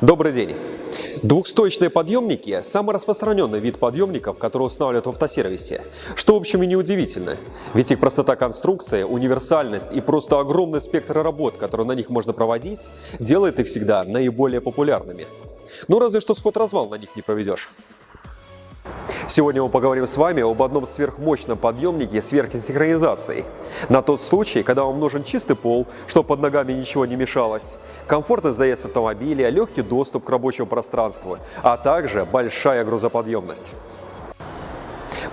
Добрый день. Двухстоечные подъемники – самый распространенный вид подъемников, которые устанавливают в автосервисе. Что, в общем, и неудивительно, ведь их простота конструкции, универсальность и просто огромный спектр работ, которые на них можно проводить, делает их всегда наиболее популярными. Ну, разве что сход-развал на них не проведешь. Сегодня мы поговорим с вами об одном сверхмощном подъемнике сверхсинхронизацией. На тот случай, когда вам нужен чистый пол, чтобы под ногами ничего не мешалось, комфортный заезд автомобиля, легкий доступ к рабочему пространству, а также большая грузоподъемность.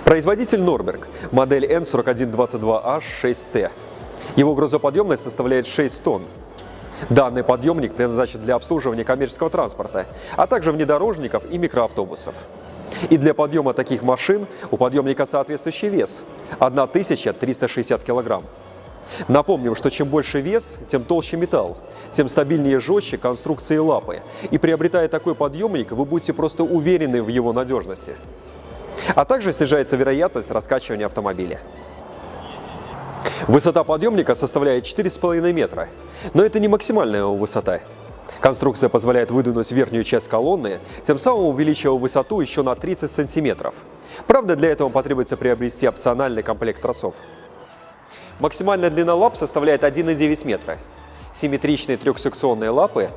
Производитель Норберг, модель N4122H6T. Его грузоподъемность составляет 6 тонн. Данный подъемник предназначен для обслуживания коммерческого транспорта, а также внедорожников и микроавтобусов. И для подъема таких машин у подъемника соответствующий вес – 1360 кг. Напомним, что чем больше вес, тем толще металл, тем стабильнее и жестче конструкции лапы. И приобретая такой подъемник, вы будете просто уверены в его надежности. А также снижается вероятность раскачивания автомобиля. Высота подъемника составляет 4,5 метра, но это не максимальная его высота. Конструкция позволяет выдвинуть верхнюю часть колонны, тем самым увеличивая высоту еще на 30 сантиметров. Правда, для этого потребуется приобрести опциональный комплект тросов. Максимальная длина лап составляет 1,9 метра. Симметричные трехсекционные лапы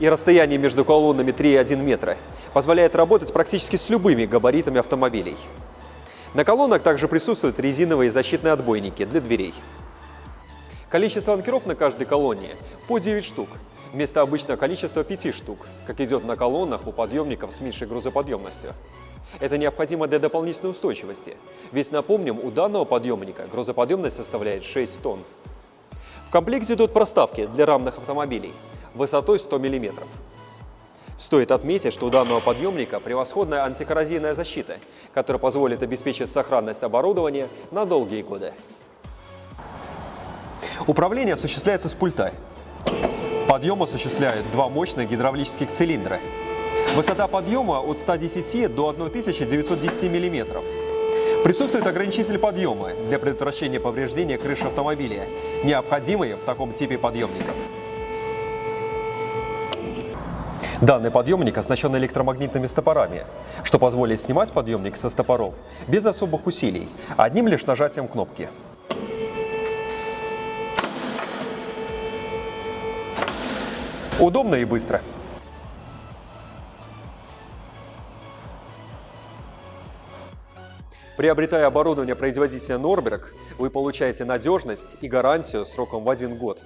и расстояние между колоннами 3,1 метра позволяет работать практически с любыми габаритами автомобилей. На колоннах также присутствуют резиновые защитные отбойники для дверей. Количество анкеров на каждой колонне по 9 штук, вместо обычного количества 5 штук, как идет на колоннах у подъемников с меньшей грузоподъемностью. Это необходимо для дополнительной устойчивости, ведь, напомним, у данного подъемника грузоподъемность составляет 6 тонн. В комплекте идут проставки для рамных автомобилей высотой 100 мм. Стоит отметить, что у данного подъемника превосходная антикоррозийная защита, которая позволит обеспечить сохранность оборудования на долгие годы. Управление осуществляется с пульта. Подъем осуществляют два мощных гидравлических цилиндра. Высота подъема от 110 до 1910 мм. Присутствует ограничитель подъема для предотвращения повреждения крыши автомобиля, необходимый в таком типе подъемников. Данный подъемник оснащен электромагнитными стопорами, что позволит снимать подъемник со стопоров без особых усилий, одним лишь нажатием кнопки. Удобно и быстро. Приобретая оборудование производителя Norberg, вы получаете надежность и гарантию сроком в один год.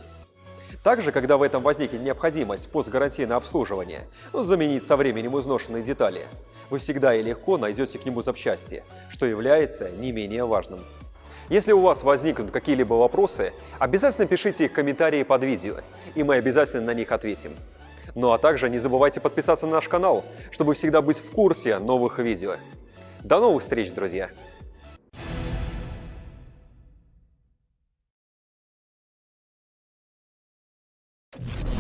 Также, когда в этом возникнет необходимость постгарантийное обслуживание, ну, заменить со временем изношенные детали, вы всегда и легко найдете к нему запчасти, что является не менее важным. Если у вас возникнут какие-либо вопросы, обязательно пишите их в комментарии под видео, и мы обязательно на них ответим. Ну а также не забывайте подписаться на наш канал, чтобы всегда быть в курсе новых видео. До новых встреч, друзья! You.